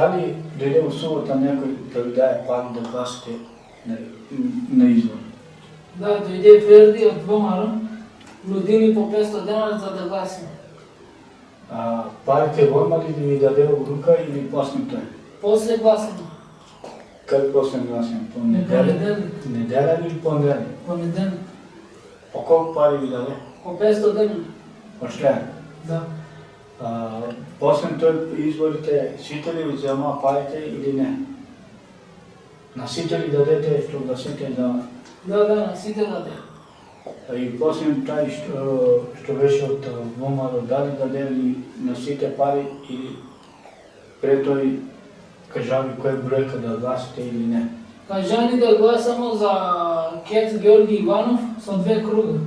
Дали дојде во субота некој да ви даде пари да гласите на, на избор? Да, дојде Ферди од ВМРО, нудини по 500 денара за да гласиме. А, парите го има ли да ви даде во рука или после тој? После гласиме, Как после гласен? По неделя? Неделя или понеделник? понеделник, По колку пари ви даде? по 500 денара. Ошле? Да. После тој изборите, сите ли ви зема парите или не? На сите ли дадете што гласите за Да, да, на сите даде. И после тај што, што беше од ВМРО, дали дадели на сите пари или пред тој кажави кој бројка да гласите или не. Кажани да гласамо за Кец Георги Иванов со две круга.